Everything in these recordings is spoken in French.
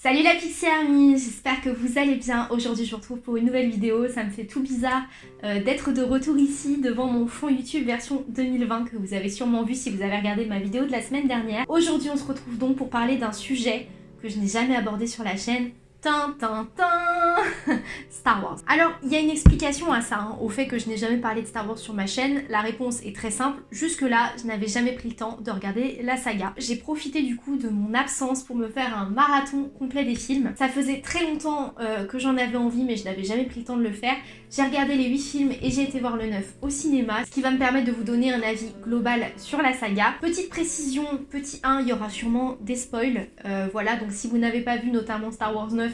Salut la Pixie Army, j'espère que vous allez bien. Aujourd'hui je vous retrouve pour une nouvelle vidéo, ça me fait tout bizarre euh, d'être de retour ici devant mon fond YouTube version 2020 que vous avez sûrement vu si vous avez regardé ma vidéo de la semaine dernière. Aujourd'hui on se retrouve donc pour parler d'un sujet que je n'ai jamais abordé sur la chaîne, Tin, tin, tin Star Wars. Alors, il y a une explication à ça, hein, au fait que je n'ai jamais parlé de Star Wars sur ma chaîne. La réponse est très simple. Jusque-là, je n'avais jamais pris le temps de regarder la saga. J'ai profité du coup de mon absence pour me faire un marathon complet des films. Ça faisait très longtemps euh, que j'en avais envie, mais je n'avais jamais pris le temps de le faire. J'ai regardé les 8 films et j'ai été voir le 9 au cinéma, ce qui va me permettre de vous donner un avis global sur la saga. Petite précision, petit 1, il y aura sûrement des spoils. Euh, voilà, donc si vous n'avez pas vu notamment Star Wars 9,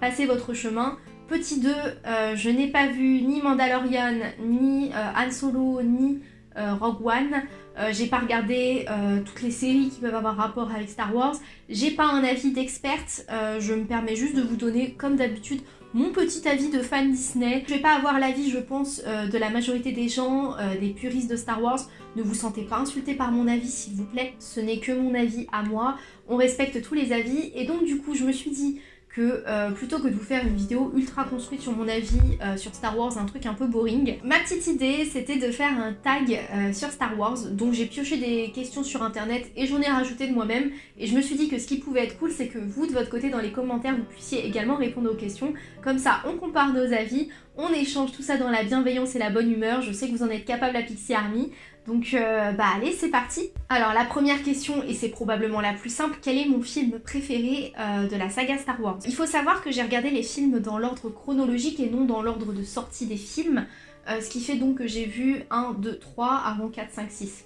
passez votre chemin. Petit 2, euh, je n'ai pas vu ni Mandalorian, ni euh, Han Solo, ni euh, Rogue One. j'ai pas regardé toutes les séries qui peuvent avoir rapport avec Star Wars. J'ai pas un avis d'experte, je me permets juste de vous donner, comme d'habitude, mon petit avis de fan Disney. Je vais pas avoir l'avis, je pense, de la majorité des gens, des puristes de Star Wars. Ne vous sentez pas insulté par mon avis, s'il vous plaît. Ce n'est que mon avis à moi. On respecte tous les avis. Et donc, du coup, je me suis dit que euh, plutôt que de vous faire une vidéo ultra construite sur mon avis euh, sur Star Wars, un truc un peu boring, ma petite idée c'était de faire un tag euh, sur Star Wars, donc j'ai pioché des questions sur internet et j'en ai rajouté de moi-même. Et je me suis dit que ce qui pouvait être cool c'est que vous de votre côté dans les commentaires vous puissiez également répondre aux questions, comme ça on compare nos avis, on échange tout ça dans la bienveillance et la bonne humeur, je sais que vous en êtes capable la Pixie Army, donc euh, bah allez, c'est parti. Alors la première question, et c'est probablement la plus simple, quel est mon film préféré euh, de la saga Star Wars? Il faut savoir que j'ai regardé les films dans l'ordre chronologique et non dans l'ordre de sortie des films, euh, ce qui fait donc que j'ai vu 1, 2, 3 avant 4, 5, 6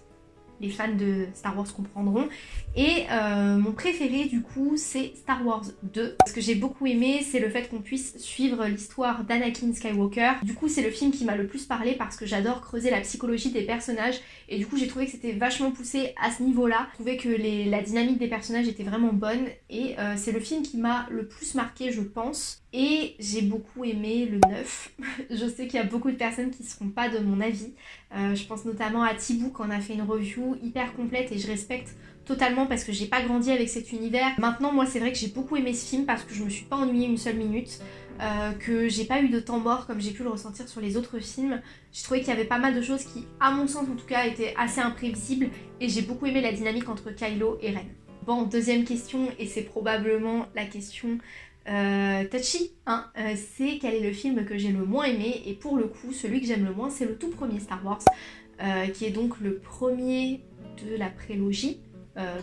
les fans de Star Wars comprendront. Et euh, mon préféré du coup c'est Star Wars 2. Ce que j'ai beaucoup aimé c'est le fait qu'on puisse suivre l'histoire d'Anakin Skywalker. Du coup c'est le film qui m'a le plus parlé parce que j'adore creuser la psychologie des personnages et du coup j'ai trouvé que c'était vachement poussé à ce niveau-là. Je trouvais que la dynamique des personnages était vraiment bonne et euh, c'est le film qui m'a le plus marqué je pense. Et j'ai beaucoup aimé le 9. je sais qu'il y a beaucoup de personnes qui ne seront pas de mon avis. Euh, je pense notamment à Thibaut qui en a fait une review hyper complète et je respecte totalement parce que j'ai pas grandi avec cet univers. Maintenant moi c'est vrai que j'ai beaucoup aimé ce film parce que je me suis pas ennuyée une seule minute. Euh, que j'ai pas eu de temps mort comme j'ai pu le ressentir sur les autres films. J'ai trouvé qu'il y avait pas mal de choses qui, à mon sens en tout cas, étaient assez imprévisibles et j'ai beaucoup aimé la dynamique entre Kylo et Ren. Bon, deuxième question, et c'est probablement la question euh, touchy, hein, euh, c'est quel est le film que j'ai le moins aimé et pour le coup celui que j'aime le moins c'est le tout premier Star Wars euh, qui est donc le premier de la prélogie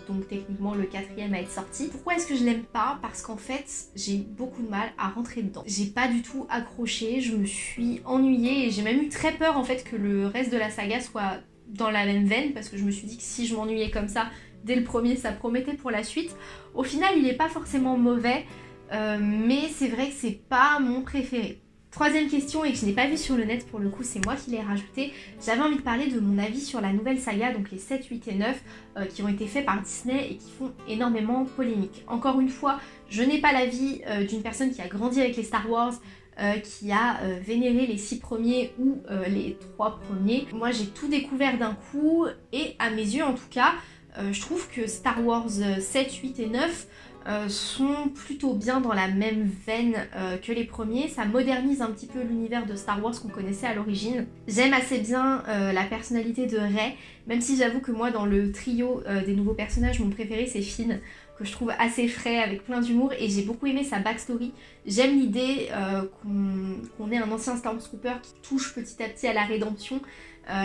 donc techniquement le quatrième à être sorti. Pourquoi est-ce que je l'aime pas? Parce qu'en fait j'ai beaucoup de mal à rentrer dedans. J'ai pas du tout accroché, je me suis ennuyée et j'ai même eu très peur en fait que le reste de la saga soit dans la même veine parce que je me suis dit que si je m'ennuyais comme ça dès le premier ça promettait pour la suite. Au final il est pas forcément mauvais, euh, mais c'est vrai que c'est pas mon préféré. Troisième question et que je n'ai pas vu sur le net pour le coup, c'est moi qui l'ai rajouté. J'avais envie de parler de mon avis sur la nouvelle saga, donc les 7, 8 et 9, euh, qui ont été faits par Disney et qui font énormément polémique. Encore une fois, je n'ai pas l'avis euh, d'une personne qui a grandi avec les Star Wars, qui a vénéré les 6 premiers ou les 3 premiers. Moi j'ai tout découvert d'un coup et à mes yeux en tout cas, je trouve que Star Wars 7, 8 et 9 euh, sont plutôt bien dans la même veine euh, que les premiers. Ça modernise un petit peu l'univers de Star Wars qu'on connaissait à l'origine. J'aime assez bien euh, la personnalité de Rey, même si j'avoue que moi dans le trio des nouveaux personnages, mon préféré c'est Finn, que je trouve assez frais, avec plein d'humour, et j'ai beaucoup aimé sa backstory. J'aime l'idée qu'on ait un ancien Stormtrooper qui touche petit à petit à la rédemption.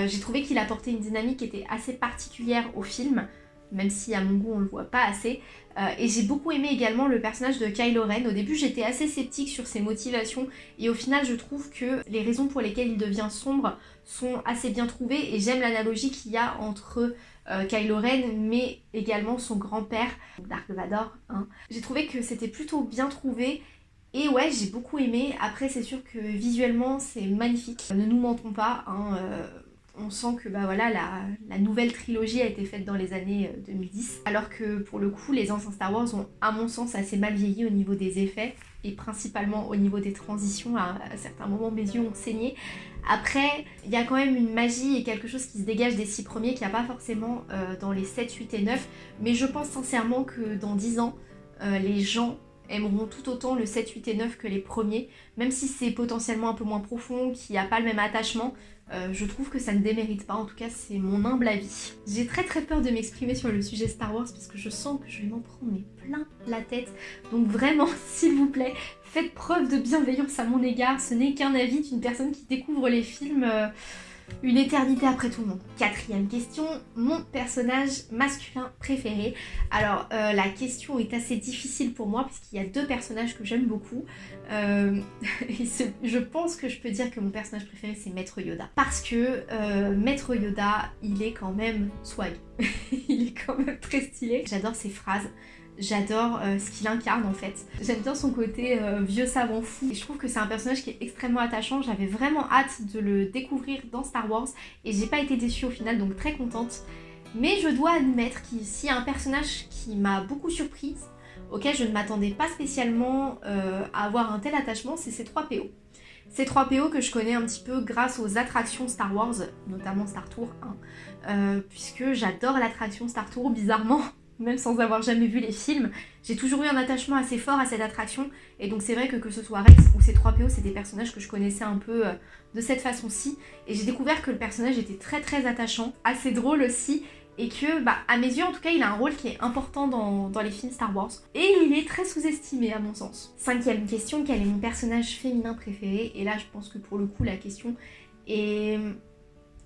j'ai trouvé qu'il apportait une dynamique qui était assez particulière au film même si à mon goût on le voit pas assez. Euh, et j'ai beaucoup aimé également le personnage de Kylo Ren. Au début j'étais assez sceptique sur ses motivations et au final je trouve que les raisons pour lesquelles il devient sombre sont assez bien trouvées et j'aime l'analogie qu'il y a entre euh, Kylo Ren mais également son grand-père, Dark Vador. Hein. J'ai trouvé que c'était plutôt bien trouvé et ouais, j'ai beaucoup aimé. Après, c'est sûr que visuellement, c'est magnifique. Ne nous mentons pas, hein, euh, on sent que bah voilà, la, nouvelle trilogie a été faite dans les années 2010, euh, alors que pour le coup, les anciens Star Wars ont, à mon sens, assez mal vieilli au niveau des effets, et principalement au niveau des transitions, à, certains moments mes yeux ont saigné. Après, il y a quand même une magie et quelque chose qui se dégage des six premiers qu'il n'y a pas forcément euh, dans les 7, 8 et 9, mais je pense sincèrement que dans 10 ans, euh, les gens aimeront tout autant le 7, 8 et 9 que les premiers, même si c'est potentiellement un peu moins profond, qu'il n'y a pas le même attachement, euh, je trouve que ça ne démérite pas, en tout cas c'est mon humble avis. J'ai très très peur de m'exprimer sur le sujet Star Wars parce que je sens que je vais m'en prendre plein la tête, donc vraiment s'il vous plaît, faites preuve de bienveillance à mon égard, ce n'est qu'un avis d'une personne qui découvre les films... Euh, une éternité après tout le monde. Quatrième question, mon personnage masculin préféré. Alors euh, la question est assez difficile pour moi puisqu'il y a deux personnages que j'aime beaucoup. Euh, je pense que je peux dire que mon personnage préféré c'est Maître Yoda. Parce que euh, Maître Yoda, il est quand même swag. il est quand même très stylé. J'adore ses phrases. J'adore euh, ce qu'il incarne en fait. J'aime bien son côté euh, vieux savant fou. Et je trouve que c'est un personnage qui est extrêmement attachant. J'avais vraiment hâte de le découvrir dans Star Wars et j'ai pas été déçue au final donc très contente. Mais je dois admettre a un personnage qui m'a beaucoup surprise, auquel je ne m'attendais pas spécialement euh, à avoir un tel attachement, c'est C3PO. C3PO que je connais un petit peu grâce aux attractions Star Wars, notamment Star Tour 1, puisque j'adore l'attraction Star Tour bizarrement même sans avoir jamais vu les films, j'ai toujours eu un attachement assez fort à cette attraction, et donc c'est vrai que que ce soit Rex ou ces 3 PO, c'est des personnages que je connaissais un peu euh, de cette façon-ci, et j'ai découvert que le personnage était très très attachant, assez drôle aussi, et que, bah, à mes yeux en tout cas, il a un rôle qui est important dans, dans les films Star Wars, et il est très sous-estimé à mon sens. Cinquième question, quel est mon personnage féminin préféré? Et là, je pense que pour le coup, la question est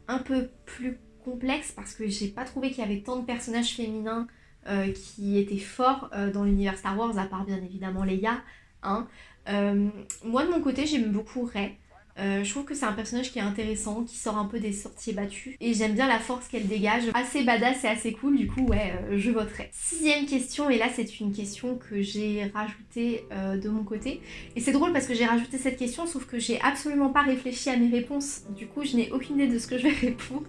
un peu plus complexe, parce que j'ai pas trouvé qu'il y avait tant de personnages féminins euh, qui était fort euh, dans l'univers Star Wars, à part bien évidemment Leia. Hein. Euh, moi de mon côté j'aime beaucoup Rey. je trouve que c'est un personnage qui est intéressant, qui sort un peu des sorties battus. Et j'aime bien la force qu'elle dégage. Assez badass et assez cool, du coup, ouais, je voterai. Sixième question, et là c'est une question que j'ai rajoutée de mon côté. Et c'est drôle parce que j'ai rajouté cette question, sauf que j'ai absolument pas réfléchi à mes réponses. Du coup, je n'ai aucune idée de ce que je vais répondre.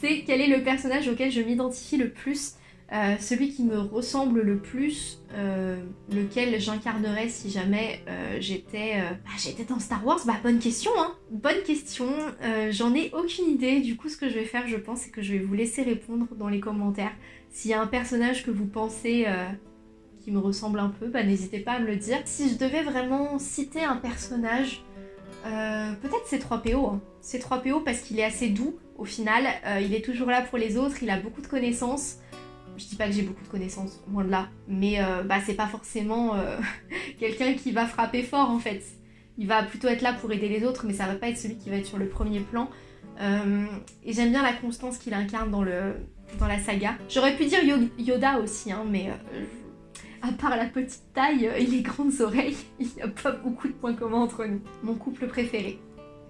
c'est quel est le personnage auquel je m'identifie le plus? Euh, celui qui me ressemble le plus, euh, lequel j'incarnerais si jamais euh, j'étais bah, j'étais dans Star Wars Bah bonne question hein Bonne question, j'en ai aucune idée, du coup ce que je vais faire je pense c'est que je vais vous laisser répondre dans les commentaires. S'il y a un personnage que vous pensez qui me ressemble un peu, bah n'hésitez pas à me le dire. Si je devais vraiment citer un personnage, peut-être c'est 3PO, hein. c'est 3PO parce qu'il est assez doux au final, il est toujours là pour les autres, il a beaucoup de connaissances, je dis pas que j'ai beaucoup de connaissances, moins de là, mais euh, bah, c'est pas forcément euh, quelqu'un qui va frapper fort en fait. Il va plutôt être là pour aider les autres, mais ça va pas être celui qui va être sur le premier plan. Euh, et j'aime bien la constance qu'il incarne dans, le, dans la saga. J'aurais pu dire Yoda aussi, hein, mais à part la petite taille et les grandes oreilles, il n'y a pas beaucoup de points communs entre nous. Mon couple préféré,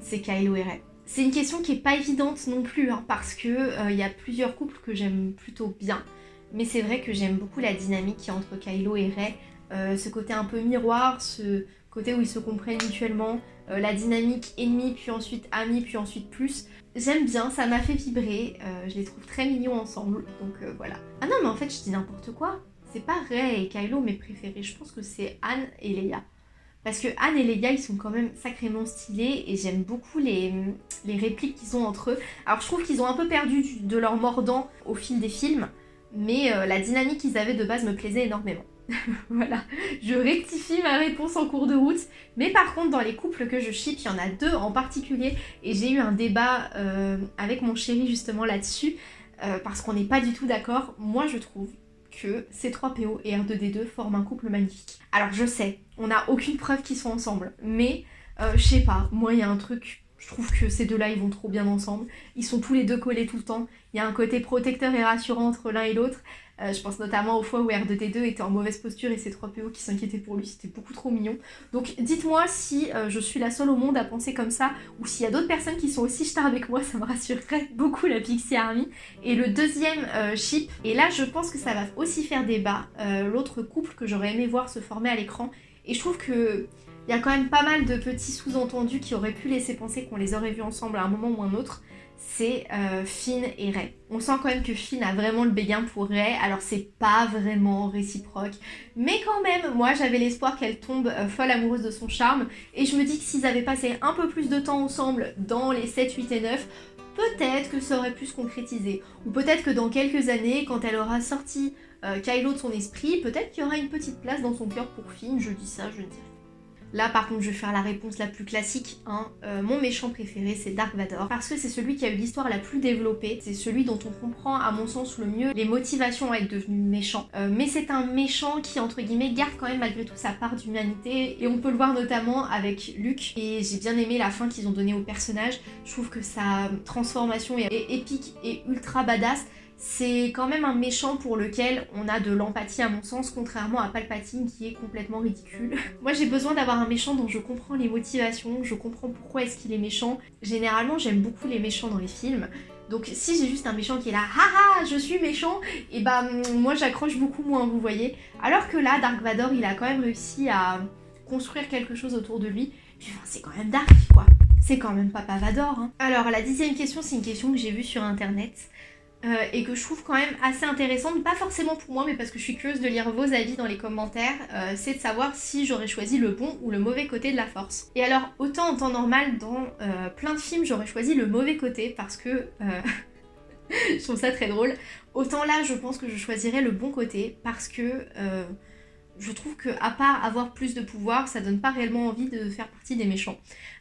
c'est Kylo et. C'est une question qui est pas évidente non plus, hein, parce que il y a plusieurs couples que j'aime plutôt bien. Mais c'est vrai que j'aime beaucoup la dynamique qui entre Kylo et Rey. Euh, ce côté un peu miroir, ce côté où ils se comprennent mutuellement, euh, la dynamique ennemi, puis ensuite ami, puis ensuite plus. J'aime bien, ça m'a fait vibrer, euh, je les trouve très mignons ensemble, donc voilà. Ah non mais en fait je dis n'importe quoi, c'est pas Rey et Kylo mes préférés, je pense que c'est Anne et Leia. Parce que Anne et Leia ils sont quand même sacrément stylés et j'aime beaucoup les, les répliques qu'ils ont entre eux. Alors je trouve qu'ils ont un peu perdu de leur mordant au fil des films, mais euh, la dynamique qu'ils avaient de base me plaisait énormément. voilà, je rectifie ma réponse en cours de route, mais par contre dans les couples que je ship, il y en a deux en particulier, et j'ai eu un débat euh, avec mon chéri justement là-dessus, euh, parce qu'on n'est pas du tout d'accord. Moi je trouve que C3PO et R2D2 forment un couple magnifique. Alors je sais, on n'a aucune preuve qu'ils sont ensemble, mais je sais pas, moi il y a un truc je trouve que ces deux-là, ils vont trop bien ensemble. Ils sont tous les deux collés tout le temps. Il y a un côté protecteur et rassurant entre l'un et l'autre. Euh, je pense notamment aux fois où R2D2 était en mauvaise posture et ses 3 PO qui s'inquiétaient pour lui. C'était beaucoup trop mignon. Donc dites-moi si euh, je suis la seule au monde à penser comme ça ou s'il y a d'autres personnes qui sont aussi stars avec moi, ça me rassurerait beaucoup la Pixie Army. Et le deuxième euh, ship, et là je pense que ça va aussi faire débat, l'autre couple que j'aurais aimé voir se former à l'écran. Et je trouve que il y a quand même pas mal de petits sous-entendus qui auraient pu laisser penser qu'on les aurait vus ensemble à un moment ou un autre. C'est euh, Finn et Ray. On sent quand même que Finn a vraiment le béguin pour Ray, alors c'est pas vraiment réciproque. Mais quand même, moi j'avais l'espoir qu'elle tombe euh, folle amoureuse de son charme. Et je me dis que s'ils avaient passé un peu plus de temps ensemble dans les 7, 8 et 9, peut-être que ça aurait pu se concrétiser. Ou peut-être que dans quelques années, quand elle aura sorti euh, Kylo de son esprit, peut-être qu'il y aura une petite place dans son cœur pour Finn, je dis ça, je ne dis Là par contre je vais faire la réponse la plus classique, hein. Euh, mon méchant préféré c'est Dark Vador. Parce que c'est celui qui a eu l'histoire la plus développée, c'est celui dont on comprend à mon sens le mieux les motivations à être devenu méchant. Euh, mais c'est un méchant qui entre guillemets garde quand même malgré tout sa part d'humanité. Et on peut le voir notamment avec Luke. Et j'ai bien aimé la fin qu'ils ont donnée au personnage, je trouve que sa transformation est épique et ultra badass c'est quand même un méchant pour lequel on a de l'empathie à mon sens, contrairement à Palpatine qui est complètement ridicule. Moi j'ai besoin d'avoir un méchant dont je comprends les motivations, je comprends pourquoi est-ce qu'il est méchant. Généralement j'aime beaucoup les méchants dans les films, donc si j'ai juste un méchant qui est là, haha, je suis méchant, et bah moi j'accroche beaucoup moins, vous voyez. Alors que là, Dark Vador, il a quand même réussi à construire quelque chose autour de lui. C'est quand même Dark, quoi. C'est quand même Papa Vador. Hein. Alors la dixième question, c'est une question que j'ai vue sur internet. Euh, et que je trouve quand même assez intéressante, pas forcément pour moi, mais parce que je suis curieuse de lire vos avis dans les commentaires, euh, c'est de savoir si j'aurais choisi le bon ou le mauvais côté de la force. Et alors, autant en temps normal, dans euh, plein de films, j'aurais choisi le mauvais côté, parce que je trouve ça très drôle, autant là, je pense que je choisirais le bon côté, parce que je trouve que à part avoir plus de pouvoir, ça donne pas réellement envie de faire partie des méchants.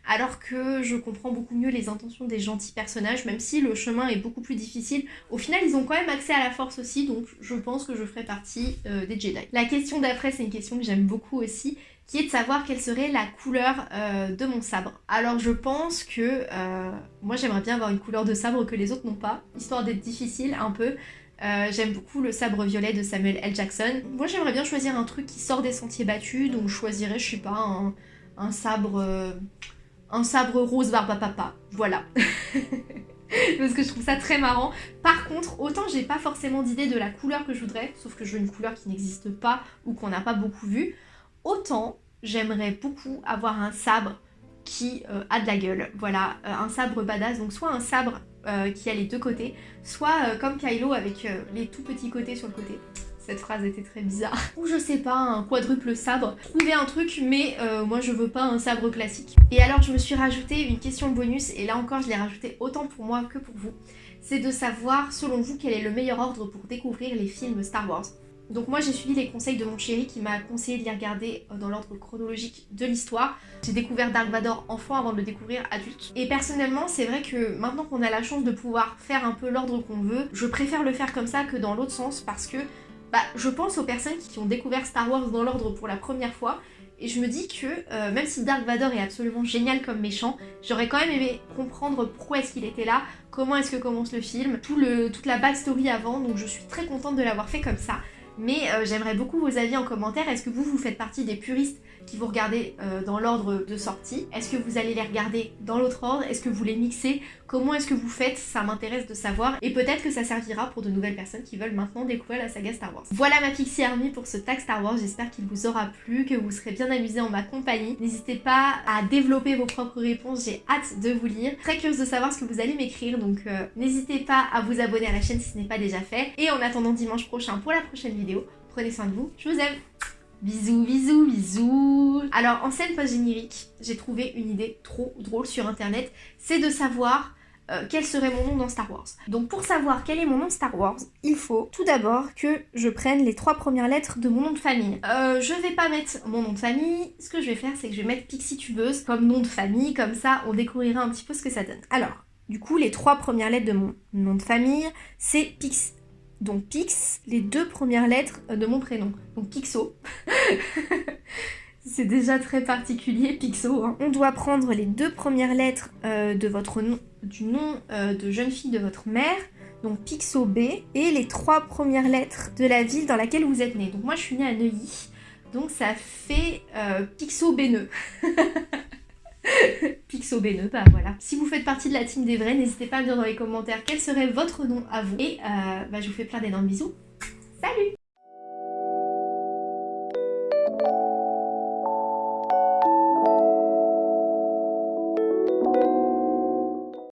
Alors que je comprends beaucoup mieux les intentions des gentils personnages, même si le chemin est beaucoup plus difficile. Au final, ils ont quand même accès à la force aussi, donc je pense que je ferai partie euh, des Jedi. La question d'après, c'est une question que j'aime beaucoup aussi, qui est de savoir quelle serait la couleur euh, de mon sabre. Alors je pense que euh, moi j'aimerais bien avoir une couleur de sabre que les autres n'ont pas, histoire d'être difficile un peu. Euh, j'aime beaucoup le sabre violet de Samuel L. Jackson. Moi j'aimerais bien choisir un truc qui sort des sentiers battus, donc je choisirais, je sais pas, un, sabre... Euh, un sabre rose barbe papa. Voilà. Parce que je trouve ça très marrant. Par contre, autant j'ai pas forcément d'idée de la couleur que je voudrais, sauf que je veux une couleur qui n'existe pas ou qu'on n'a pas beaucoup vue, autant j'aimerais beaucoup avoir un sabre qui euh, a de la gueule. Voilà, un sabre badass, donc soit un sabre euh, qui a les deux côtés, soit euh, comme Kylo avec euh, les tout petits côtés sur le côté. Cette phrase était très bizarre. Ou je sais pas, un quadruple sabre. Trouver un truc, mais moi je veux pas un sabre classique. Et alors je me suis rajouté une question bonus, et là encore je l'ai rajouté autant pour moi que pour vous. C'est de savoir, selon vous, quel est le meilleur ordre pour découvrir les films Star Wars? Donc moi j'ai suivi les conseils de mon chéri qui m'a conseillé de les regarder euh, dans l'ordre chronologique de l'histoire. J'ai découvert Dark Vador enfant avant de le découvrir adulte. Et personnellement c'est vrai que maintenant qu'on a la chance de pouvoir faire un peu l'ordre qu'on veut, je préfère le faire comme ça que dans l'autre sens parce que bah, je pense aux personnes qui ont découvert Star Wars dans l'ordre pour la première fois et je me dis que euh, même si Dark Vador est absolument génial comme méchant, j'aurais quand même aimé comprendre pourquoi est-ce qu'il était là, comment est-ce que commence le film, tout le, toute la backstory avant, donc je suis très contente de l'avoir fait comme ça. Mais euh, j'aimerais beaucoup vos avis en commentaire. Est-ce que vous, vous faites partie des puristes qui vous regardez euh, dans l'ordre de sortie? Est-ce que vous allez les regarder dans l'autre ordre? Est-ce que vous les mixez Comment est-ce que vous faites Ça m'intéresse de savoir. Et peut-être que ça servira pour de nouvelles personnes qui veulent maintenant découvrir la saga Star Wars. Voilà ma Pixie Army pour ce tag Star Wars. J'espère qu'il vous aura plu, que vous serez bien amusés en ma compagnie. N'hésitez pas à développer vos propres réponses. J'ai hâte de vous lire. Très curieuse de savoir ce que vous allez m'écrire. Donc euh, n'hésitez pas à vous abonner à la chaîne si ce n'est pas déjà fait. Et en attendant dimanche prochain pour la prochaine vidéo, prenez soin de vous. Je vous aime Bisous, bisous, bisous Alors, en scène post-générique, j'ai trouvé une idée trop drôle sur internet, c'est de savoir euh, quel serait mon nom dans Star Wars. Donc pour savoir quel est mon nom Star Wars, il faut tout d'abord que je prenne les trois premières lettres de mon nom de famille. Euh, je vais pas mettre mon nom de famille, ce que je vais faire c'est que je vais mettre Pixie Tubeuse comme nom de famille, comme ça on découvrira un petit peu ce que ça donne. Alors, du coup les trois premières lettres de mon nom de famille, c'est Pix donc Pix, les deux premières lettres de mon prénom. Donc Pixo. C'est déjà très particulier, Pixo. Hein. On doit prendre les deux premières lettres euh, de votre du nom euh, de jeune fille de votre mère, donc Pixo B, et les trois premières lettres de la ville dans laquelle vous êtes né. Donc moi je suis née à Neuilly, donc ça fait euh, Pixo Béneux. Pixo Béneux, bah voilà. Si vous faites partie de la team des vrais, n'hésitez pas à me dire dans les commentaires quel serait votre nom à vous. Et euh, bah, je vous fais plein d'énormes bisous. Salut